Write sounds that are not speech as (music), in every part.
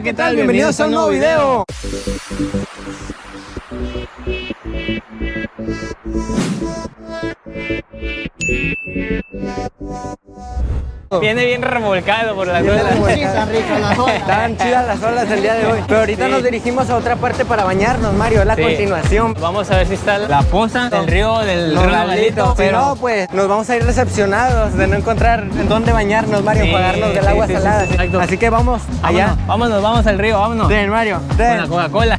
¿qué tal? Bienvenidos a un nuevo video. Viene bien revolcado por las olas. (laughs) Estaban chidas las olas el día de hoy. Pero ahorita nos dirigimos a otra parte para bañarnos, Mario. Es la Sí. continuación. Vamos a ver si está la poza del río del. Si Pero no, pues nos vamos a ir decepcionados de no encontrar en dónde bañarnos, Mario, Sí, pagarnos del sí, agua salada. Así que vamos allá. vámonos, vámonos, vamos al río, vámonos. Den, Mario, Con la den. Coca-Cola.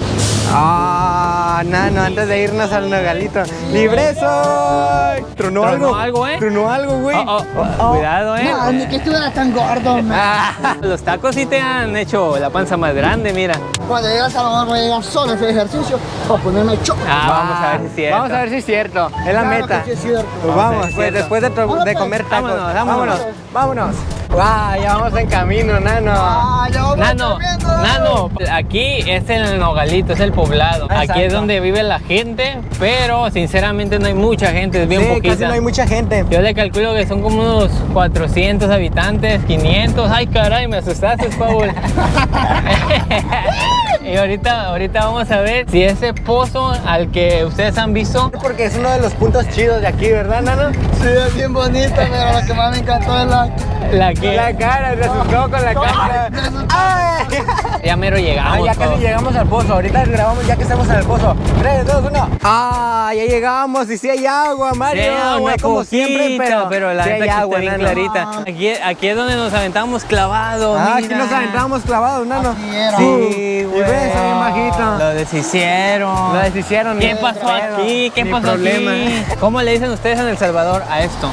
Ah, nano, antes de irnos al nogalito. ¡Libre soy! ¿Tronó Tronó algo? algo, ¿eh? ¿Tronó algo, güey? Oh, oh, oh, Cuidado, eh. No, ni que estuviera tan gordo, (laughs) man. Ah, los tacos sí te han hecho la panza más grande, mira. Cuando llegas a la voy a llegar solo a hacer ejercicio o ponerme choco. Ah, vamos a ver si es cierto. Vamos a ver si es cierto. Es la Claro meta. que sí es cierto. Pues Vamos pues después de pues. comer tacos. Vámonos, vámonos. vámonos. Ya vamos en camino, nano. Ah, ya vamos Nano. Nano, aquí es el Nogalito, es el poblado. Aquí es donde vive la gente, pero sinceramente no hay mucha gente, es bien sí, poquita. casi no hay mucha gente. Yo le calculo que son como unos 400 habitantes, 500. Ay, caray, me asustaste, Paul. (laughs) y ahorita, ahorita vamos a ver si ese pozo al que ustedes han visto. Porque es uno de los puntos chidos de aquí, ¿verdad, nano? Sí, es bien bonito, pero lo que más me encantó es la... La que La cara, se asustó con la cámara. Mero Ah, llegamos. ya casi llegamos al pozo. Ahorita grabamos ya que estamos en el pozo. 3, 2, 1. Ah, ya llegamos. Y sí hay agua, Mario. Sí, no una como siempre, pero, pero la sí hay aquí agua, está bien clarita. Aquí, aquí es donde nos aventamos clavados. Ah, aquí mira. nos aventábamos clavados, nano. Así era. Sí, Y güey. bien bajito. Lo deshicieron. Lo deshicieron. ¿Qué pasó aquí? ¿Qué ni pasó problema. aquí? ¿Cómo le dicen ustedes en El Salvador a esto?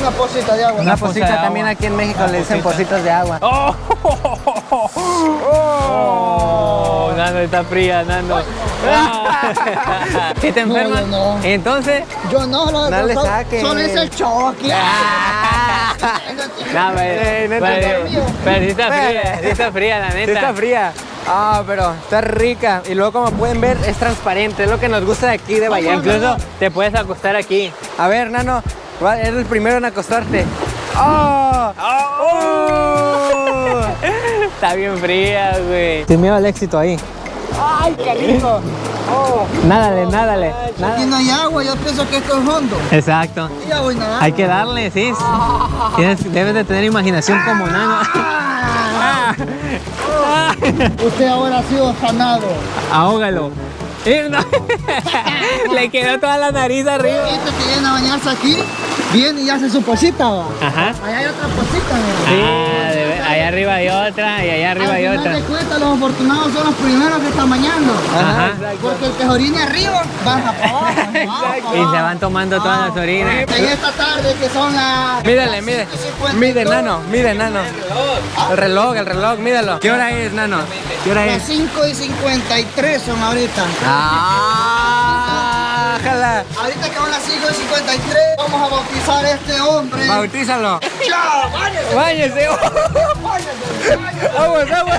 Una pocita de agua. Una poza posita de también agua. aquí en México Una le dicen posita. positas de agua. ¡Oh! ¡Oh! Nando está fría, Nando. (laughs) ¿Sí te No, enfermas? yo no. Entonces. Yo no, lo No le solo- saques. Solo es el choque. (laughs) No, Eh, pero, pero, sí está fría, sí está fría, la Sí neta. está fría. Ah, pero está rica. Y luego, como pueden ver, es transparente. Es lo que nos gusta de aquí de Vallarta. Incluso te puedes acostar aquí. A ver, Nano, va- eres el primero en acostarte. ¡Oh! ¡Oh! Está bien fría, güey. Sin miedo al éxito ahí. ¡Ay, qué rico! ¡Oh! Nádale, nádale. Aquí no hay agua, yo pienso que esto es hondo. Exacto. Y ya voy nadando. Hay que darle, sí. Tienes- debes de tener imaginación como nano. Ah. Usted ahora ha sido sanado. Ahógalo. (laughs) Le quedó toda la nariz arriba. Este que viene a bañarse aquí, viene y hace su posita, va. Ajá. Allá hay otra posita. Ah, de- allá arriba hay otra y allá arriba hay otra. final de cuentas, los afortunados son los primeros que están bañando. Ajá. Porque el que se orine arriba, baja para abajo. Y se van tomando todas las orinas. En esta tarde que son las... Mídele, mide. 5:52, Mide, Nano, mide, Nano. El reloj, el reloj, mídelo. ¿Qué hora es, Nano? ¿Qué hora Las es? 5 y 53 son ahorita. ¡Ah! ¡Jala! Ahorita que son las 5 y 53, vamos a bautizar a este hombre. Bautízalo. ¡Ya! ¡Váyase! ¡Váyese! ¡Vamos, vamos!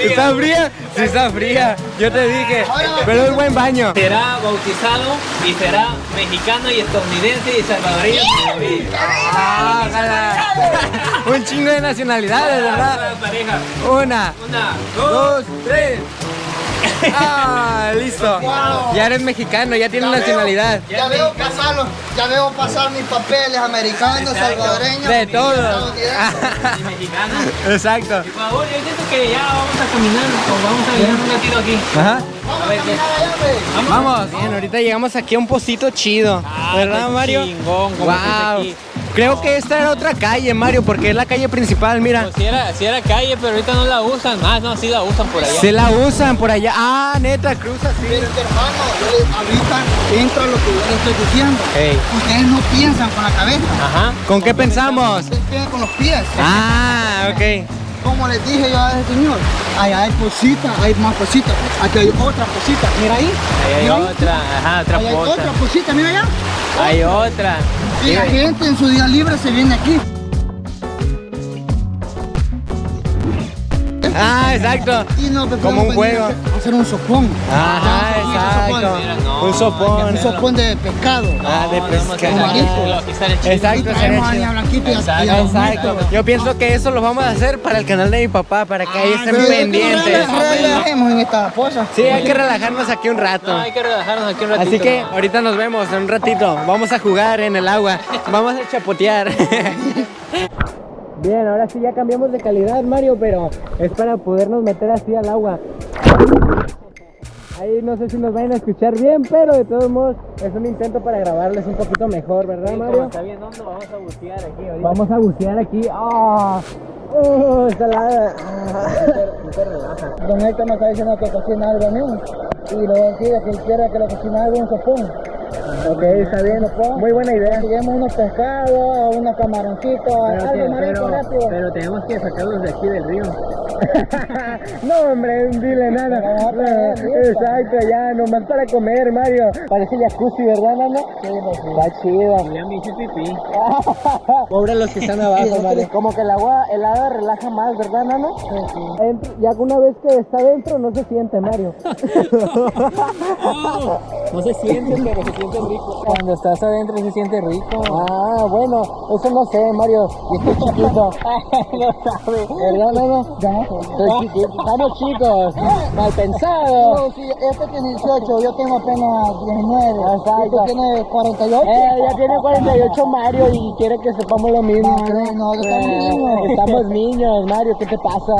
¿Está fría? Sí, está fría. Yo te dije. Pero es buen baño. Será bautizado y será mexicano y estadounidense y salvadoreño. ¡Ah! Un chingo de nacionalidades, ¿verdad? Una, Una, dos, tres. Ah, listo. Ya eres mexicano, ya tienes Ya veo- nacionalidad. Ya veo pasar los- ya veo pasar mis papeles americanos, Exacto. salvadoreños. De y todo. estadounidenses. (laughs) y mexicano. Exacto. Por favor, yo siento que ya vamos a caminar o vamos a vivir un ratito aquí. Ajá. Vamos A a ver, caminar allá, hombre. Vamos. Bien, ahorita llegamos aquí a un pocito chido. Ah, ¿Verdad, qué Mario? chingón, como wow. aquí. Creo que esta era otra calle, Mario, porque es la calle principal, mira. Pues si era, si era calle, pero ahorita no la usan. Ah, no, sí la usan por allá. Se la usan por allá. Ah, neta, cruza así. Pero hermano, ahorita entro a lo que yo le estoy diciendo. Ustedes no piensan con la cabeza, Ajá. ¿Con qué pensamos? ustedes piensan con los pies. Ah, ok. Como les dije yo a ese señor, allá hay cositas, hay más cositas. Aquí hay otra cosita, mira ahí. Ahí hay mira ahí. otra, ajá, otra Ahí hay otra cosita, mira allá. Hay otra. Y la gente en su día libre se viene aquí. Ah, exacto. Y Como un juego. a hacer un sopón. Ajá, un exacto. No, Un sopón. Un sopón de pescado. Ah, de No, no, no, pescado. no, marisco. no. Exacto, Exacto. Yo pienso que eso lo vamos a hacer para el canal de mi papá, para que ahí estén pendientes. rela- Relajemos en esta cosa. Sí, hay que relajarnos aquí un rato. No, hay que relajarnos aquí un ratito. Así que ahorita nos vemos en un ratito. Vamos a jugar en el agua. Vamos a chapotear. Bien, ahora sí ya cambiamos de calidad, Mario, pero es para podernos meter así al agua. Ahí no sé si nos vayan a escuchar bien, pero de todos modos es un intento para grabarles un poquito mejor, ¿verdad, Sí, como Mario? está bien hondo, vamos a bucear aquí ahorita. Vamos a bucear aquí. ¡Ah! ¡Oh, salada! Don Héctor me está diciendo que cocina algo mío. Y le voy a decir que quiera que le cocine algo un sopón. Ok, está bien. Muy buena idea. Lleguemos unos pescados, unos camaroncitos, algo marito rápido. pero tenemos que sacarlos de aquí del río. (laughs) no, hombre, dile nada. No, Exacto, ya, nomás para comer, Mario. Parece jacuzzi, ¿verdad, Nano? Sí. Está chido. Ya me hice pipí. Pobre los que están abajo, Mario. Como que el agua helada relaja más, ¿verdad, Nano? Sí, sí. Adentro- Ya una vez que está dentro no se siente, Mario. (laughs) (laughs) No se siente, pero se siente rico. Cuando estás adentro se siente rico. Ah, bueno, eso no sé, Mario. Yo estoy chiquito. (laughs) no sabe. Ya. Estoy chiquito. Estamos chicos. Mal pensado. No, sí, este tiene 18, yo tengo apenas 19. Exacto. ¿Y tú tienes 48? Eh, ya tiene 48 Mario y quiere que sepamos lo mismo. No, ¿no? no, estamos Eh, niños. Estamos niños, Mario, ¿qué te pasa?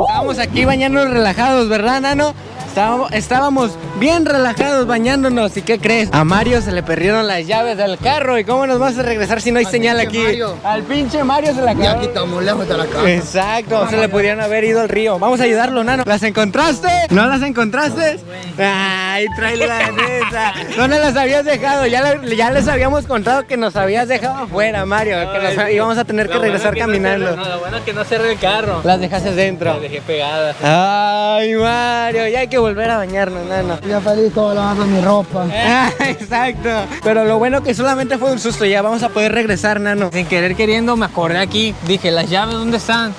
Estábamos (laughs) aquí bañándonos relajados, ¿verdad, Nano? Estábamos, bien relajados bañándonos. ¿Y qué crees? A Mario se le perdieron las llaves del carro. ¿Y cómo nos vas a regresar si no hay Al señal aquí? Mario. Al pinche Mario se la Y quedó. aquí estamos lejos de la casa. Exacto, se le pudieron haber ido al río. Vamos a ayudarlo, Nano. ¿Las encontraste? ¿No las encontraste? Ay, trae la (laughs) neta. ¿Dónde las habías dejado? Ya, ya les habíamos contado que nos habías dejado afuera, Mario. Que nos íbamos a tener que bueno regresar que no caminando. no, lo bueno es que no cerré el carro. Las dejaste dentro. Las dejé pegadas. Ay, Mario, ya hay que volver a bañarnos, Nano. Ya feliz todo lavando mi ropa. (laughs) Ah, exacto. Pero lo bueno que solamente fue un susto. Ya vamos a poder regresar, Nano. Sin querer queriendo me acordé aquí. Dije, ¿las llaves dónde están?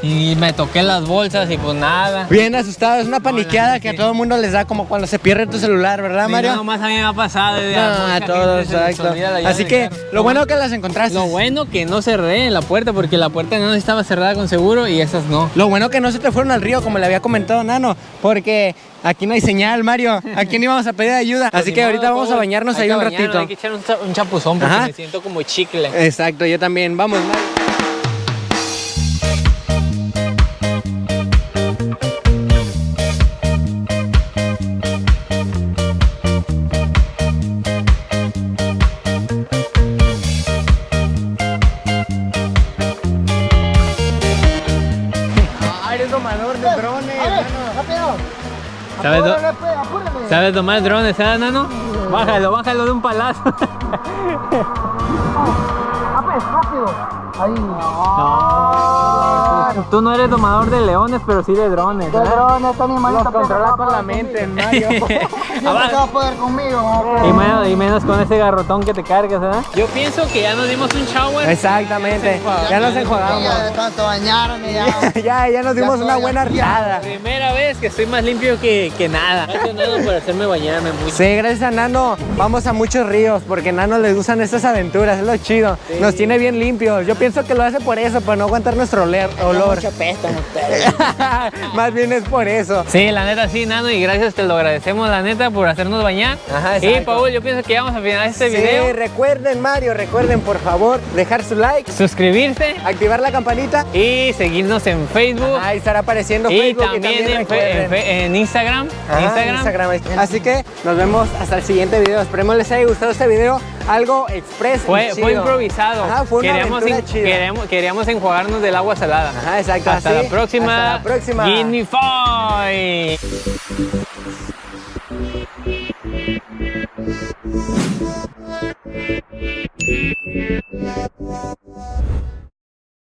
Y me toqué las bolsas y pues nada. Bien asustado. Es una paniqueada que a todo el mundo les da como cuando se pierde tu celular, ¿verdad, Sí, Mario? no, más a mí me ha pasado. de No, a todos, exacto. Así que lo bueno que las encontraste. Lo bueno que no cerré la puerta porque la puerta no estaba cerrada con seguro y esas no. Lo bueno que no se te fueron al río, como le había comentado Nano, porque aquí no hay señal, Mario. ¿A quién íbamos a pedir ayuda? (laughs) Así Ni que ahorita vamos a bañarnos ahí un ratito. Hay que echar un, cha- un chapuzón porque me siento como chicle. Exacto, yo también. Vamos, Mario. Ah, domador de drones, A ver, rápido. ¿Sabes, do- Apúrale, pues, apúrale. ¿Sabes tomar drones, eh, nano? Bájalo, bájalo de un palazo. Ah, pues, rápido. Ahí. No, tú no eres domador de leones, pero sí de drones. De ¿eh? drones, esta animalita Los controla con la mente, Mario. Siempre se va a poder conmigo. Y menos, y menos con ese garrotón que te cargas, ¿eh? Yo pienso que ya nos dimos un shower. Exactamente. Ya nos enjuagamos. Ya de tanto bañarme, ya. (laughs) Ya, ya nos dimos una buena riada. Primera vez que estoy más limpio que, que nada. (laughs) Gracias, Nano, por hacerme bañarme mucho. Sí, gracias a Nano vamos a muchos ríos porque a Nano les gustan estas aventuras, es lo chido. Nos tiene bien limpios. Yo pienso que lo hace por eso, para no aguantar nuestro oler- olor. Mucho pestan ustedes. (laughs) Más bien es por eso. Sí, la neta sí, Nano, y gracias, te lo agradecemos, la neta, por hacernos bañar. Ajá, y. Paul, yo pienso que ya vamos a finalizar este Sí, video. recuerden Mario, recuerden por favor dejar su like, Suscribirse activar la campanita. y seguirnos en Facebook. Ahí estará apareciendo y Facebook también, en, fe- recuerden. en fe- en Instagram. Ajá, Instagram. Instagram. Así que nos vemos hasta el siguiente video. Esperemos les haya gustado este video algo express fue, fue improvisado. Ajá, fue una queríamos, chida. Queríamos, queríamos, enjuagarnos del agua salada. Ajá, exacto. Hasta la próxima. Hasta la próxima. Guinea Foy.